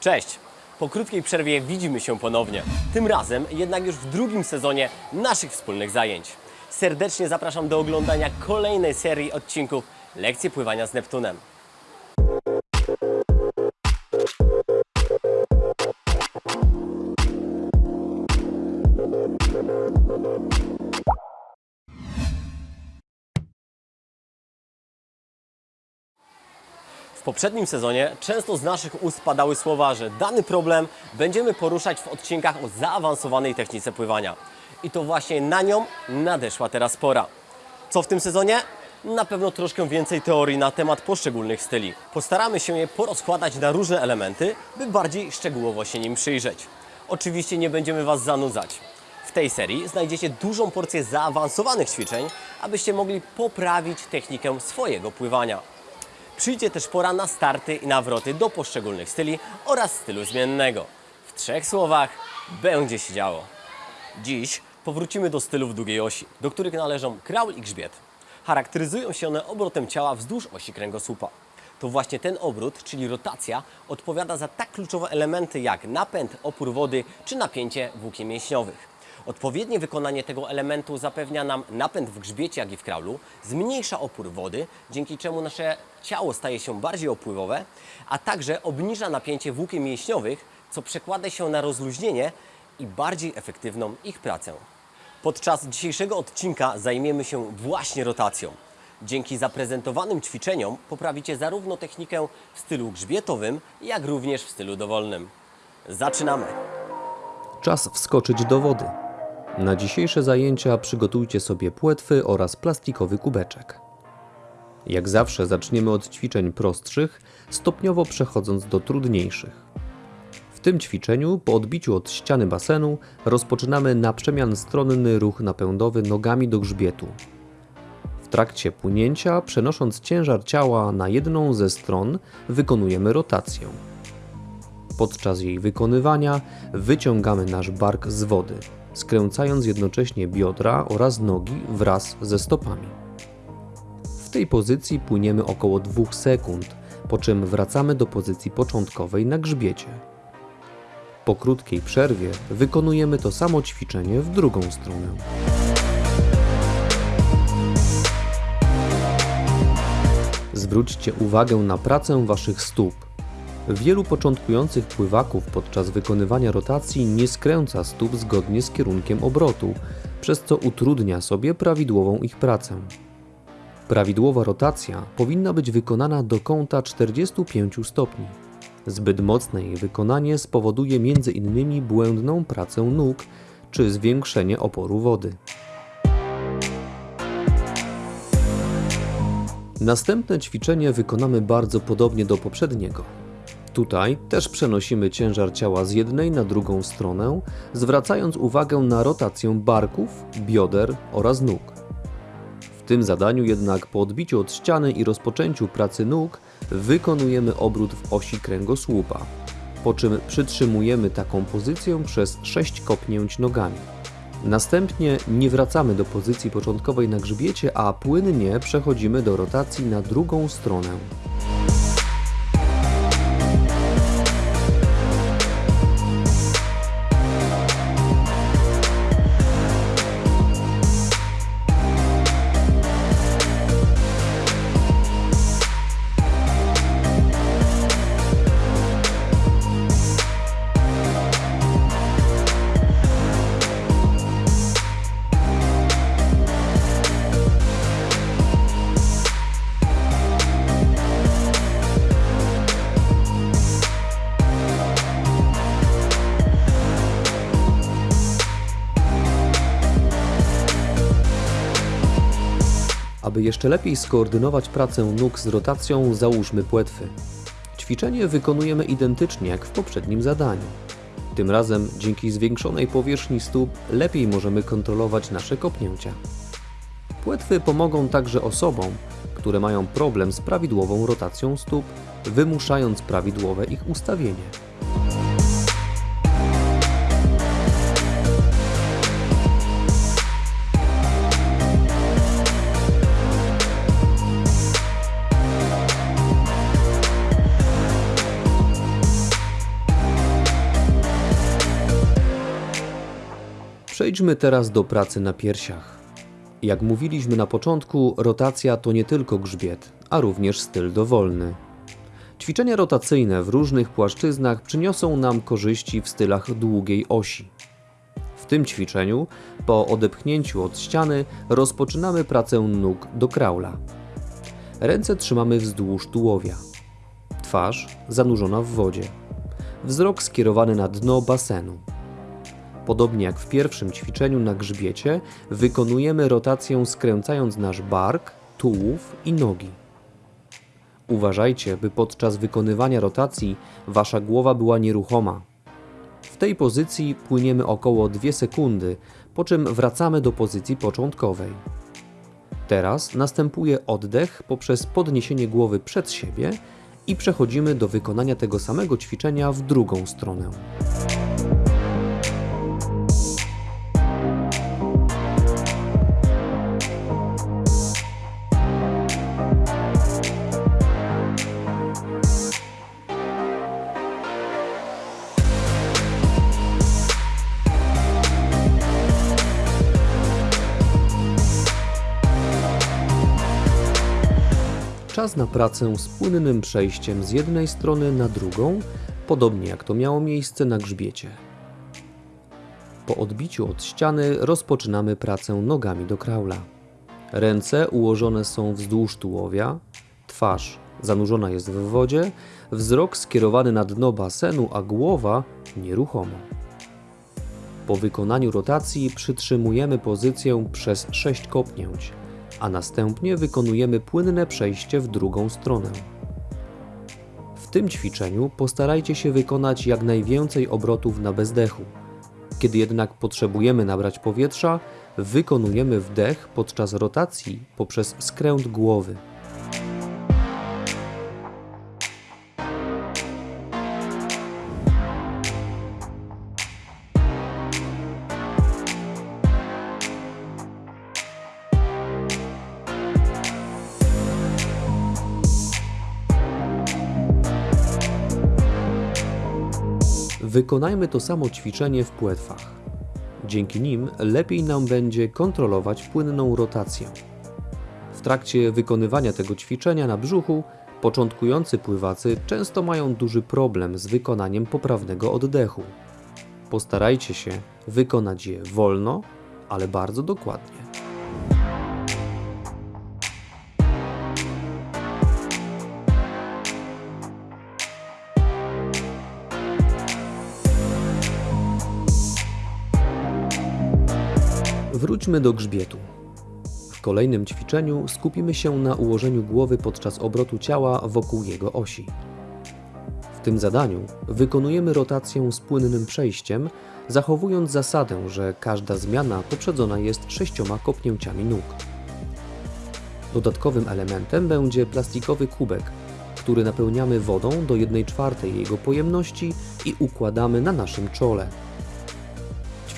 Cześć! Po krótkiej przerwie widzimy się ponownie. Tym razem jednak już w drugim sezonie naszych wspólnych zajęć. Serdecznie zapraszam do oglądania kolejnej serii odcinków Lekcje pływania z Neptunem. Poprzednim sezonie często z naszych ust padały słowa, że dany problem będziemy poruszać w odcinkach o zaawansowanej technice pływania. I to właśnie na nią nadeszła teraz pora. Co w tym sezonie? Na pewno troszkę więcej teorii na temat poszczególnych styli. Postaramy się je porozkładać na różne elementy, by bardziej szczegółowo się nim przyjrzeć. Oczywiście nie będziemy Was zanudzać. W tej serii znajdziecie dużą porcję zaawansowanych ćwiczeń, abyście mogli poprawić technikę swojego pływania. Przyjdzie też pora na starty i nawroty do poszczególnych styli oraz stylu zmiennego. W trzech słowach będzie się działo. Dziś powrócimy do stylów długiej osi, do których należą kraul i grzbiet. Charakteryzują się one obrotem ciała wzdłuż osi kręgosłupa. To właśnie ten obrót, czyli rotacja, odpowiada za tak kluczowe elementy jak napęd, opór wody czy napięcie włókien mięśniowych. Odpowiednie wykonanie tego elementu zapewnia nam napęd w grzbiecie, jak i w kraulu, zmniejsza opór wody, dzięki czemu nasze ciało staje się bardziej opływowe, a także obniża napięcie włókien mięśniowych, co przekłada się na rozluźnienie i bardziej efektywną ich pracę. Podczas dzisiejszego odcinka zajmiemy się właśnie rotacją. Dzięki zaprezentowanym ćwiczeniom poprawicie zarówno technikę w stylu grzbietowym, jak również w stylu dowolnym. Zaczynamy! Czas wskoczyć do wody. Na dzisiejsze zajęcia przygotujcie sobie płetwy oraz plastikowy kubeczek. Jak zawsze zaczniemy od ćwiczeń prostszych, stopniowo przechodząc do trudniejszych. W tym ćwiczeniu, po odbiciu od ściany basenu, rozpoczynamy na przemian stronny ruch napędowy nogami do grzbietu. W trakcie płynięcia, przenosząc ciężar ciała na jedną ze stron, wykonujemy rotację. Podczas jej wykonywania wyciągamy nasz bark z wody, skręcając jednocześnie biodra oraz nogi wraz ze stopami. W tej pozycji płyniemy około 2 sekund, po czym wracamy do pozycji początkowej na grzbiecie. Po krótkiej przerwie wykonujemy to samo ćwiczenie w drugą stronę. Zwróćcie uwagę na pracę Waszych stóp. Wielu początkujących pływaków podczas wykonywania rotacji nie skręca stóp zgodnie z kierunkiem obrotu, przez co utrudnia sobie prawidłową ich pracę. Prawidłowa rotacja powinna być wykonana do kąta 45 stopni. Zbyt mocne jej wykonanie spowoduje m.in. błędną pracę nóg czy zwiększenie oporu wody. Następne ćwiczenie wykonamy bardzo podobnie do poprzedniego. Tutaj też przenosimy ciężar ciała z jednej na drugą stronę, zwracając uwagę na rotację barków, bioder oraz nóg. W tym zadaniu jednak po odbiciu od ściany i rozpoczęciu pracy nóg wykonujemy obrót w osi kręgosłupa, po czym przytrzymujemy taką pozycję przez 6 kopnięć nogami. Następnie nie wracamy do pozycji początkowej na grzbiecie, a płynnie przechodzimy do rotacji na drugą stronę. Aby jeszcze lepiej skoordynować pracę nóg z rotacją, załóżmy płetwy. Ćwiczenie wykonujemy identycznie jak w poprzednim zadaniu. Tym razem dzięki zwiększonej powierzchni stóp lepiej możemy kontrolować nasze kopnięcia. Płetwy pomogą także osobom, które mają problem z prawidłową rotacją stóp, wymuszając prawidłowe ich ustawienie. Przejdźmy teraz do pracy na piersiach. Jak mówiliśmy na początku, rotacja to nie tylko grzbiet, a również styl dowolny. Ćwiczenia rotacyjne w różnych płaszczyznach przyniosą nam korzyści w stylach długiej osi. W tym ćwiczeniu, po odepchnięciu od ściany, rozpoczynamy pracę nóg do kraula. Ręce trzymamy wzdłuż tułowia. Twarz zanurzona w wodzie. Wzrok skierowany na dno basenu. Podobnie jak w pierwszym ćwiczeniu na grzbiecie, wykonujemy rotację skręcając nasz bark, tułów i nogi. Uważajcie, by podczas wykonywania rotacji wasza głowa była nieruchoma. W tej pozycji płyniemy około 2 sekundy, po czym wracamy do pozycji początkowej. Teraz następuje oddech poprzez podniesienie głowy przed siebie i przechodzimy do wykonania tego samego ćwiczenia w drugą stronę. Czas na pracę z płynnym przejściem z jednej strony na drugą, podobnie jak to miało miejsce na grzbiecie. Po odbiciu od ściany rozpoczynamy pracę nogami do kraula. Ręce ułożone są wzdłuż tułowia, twarz zanurzona jest w wodzie, wzrok skierowany na dno basenu, a głowa nieruchomo. Po wykonaniu rotacji przytrzymujemy pozycję przez 6 kopnięć, a następnie wykonujemy płynne przejście w drugą stronę. W tym ćwiczeniu postarajcie się wykonać jak najwięcej obrotów na bezdechu. Kiedy jednak potrzebujemy nabrać powietrza, wykonujemy wdech podczas rotacji poprzez skręt głowy. Wykonajmy to samo ćwiczenie w płetwach. Dzięki nim lepiej nam będzie kontrolować płynną rotację. W trakcie wykonywania tego ćwiczenia na brzuchu początkujący pływacy często mają duży problem z wykonaniem poprawnego oddechu. Postarajcie się wykonać je wolno, ale bardzo dokładnie. Wróćmy do grzbietu. W kolejnym ćwiczeniu skupimy się na ułożeniu głowy podczas obrotu ciała wokół jego osi. W tym zadaniu wykonujemy rotację z płynnym przejściem, zachowując zasadę, że każda zmiana poprzedzona jest sześcioma kopnięciami nóg. Dodatkowym elementem będzie plastikowy kubek, który napełniamy wodą do 1 czwartej jego pojemności i układamy na naszym czole.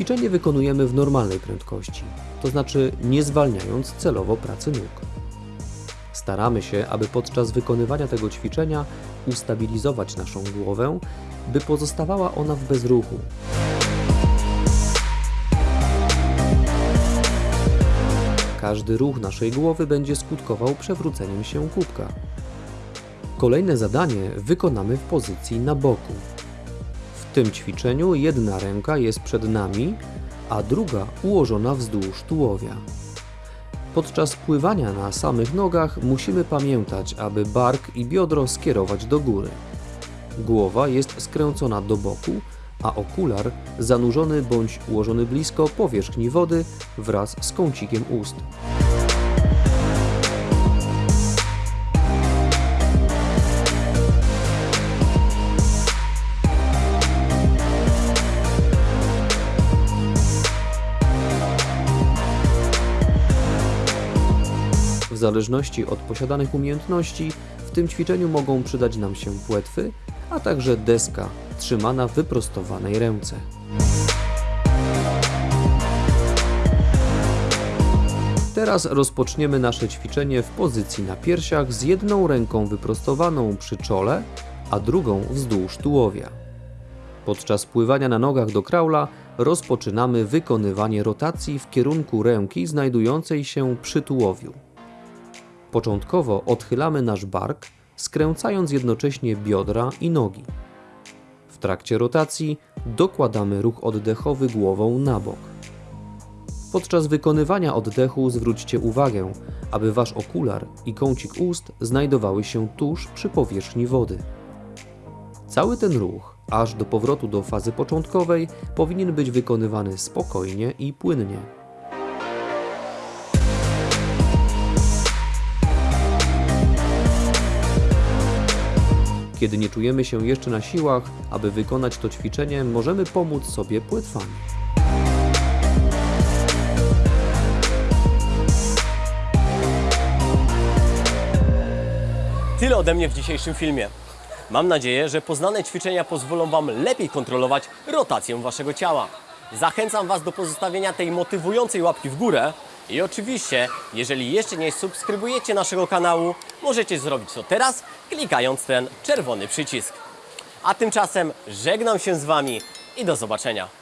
Ćwiczenie wykonujemy w normalnej prędkości, to znaczy nie zwalniając celowo pracy nóg. Staramy się, aby podczas wykonywania tego ćwiczenia ustabilizować naszą głowę, by pozostawała ona w bezruchu. Każdy ruch naszej głowy będzie skutkował przewróceniem się kubka. Kolejne zadanie wykonamy w pozycji na boku. W tym ćwiczeniu jedna ręka jest przed nami, a druga ułożona wzdłuż tułowia. Podczas pływania na samych nogach musimy pamiętać, aby bark i biodro skierować do góry. Głowa jest skręcona do boku, a okular zanurzony bądź ułożony blisko powierzchni wody wraz z kącikiem ust. Zależności od posiadanych umiejętności, w tym ćwiczeniu mogą przydać nam się płetwy, a także deska trzymana w wyprostowanej ręce. Teraz rozpoczniemy nasze ćwiczenie w pozycji na piersiach z jedną ręką wyprostowaną przy czole, a drugą wzdłuż tułowia. Podczas pływania na nogach do kraula rozpoczynamy wykonywanie rotacji w kierunku ręki znajdującej się przy tułowiu. Początkowo odchylamy nasz bark, skręcając jednocześnie biodra i nogi. W trakcie rotacji dokładamy ruch oddechowy głową na bok. Podczas wykonywania oddechu zwróćcie uwagę, aby wasz okular i kącik ust znajdowały się tuż przy powierzchni wody. Cały ten ruch, aż do powrotu do fazy początkowej, powinien być wykonywany spokojnie i płynnie. Kiedy nie czujemy się jeszcze na siłach, aby wykonać to ćwiczenie, możemy pomóc sobie płetwami. Tyle ode mnie w dzisiejszym filmie. Mam nadzieję, że poznane ćwiczenia pozwolą Wam lepiej kontrolować rotację Waszego ciała. Zachęcam Was do pozostawienia tej motywującej łapki w górę i oczywiście, jeżeli jeszcze nie subskrybujecie naszego kanału, możecie zrobić to teraz, klikając ten czerwony przycisk. A tymczasem żegnam się z Wami i do zobaczenia.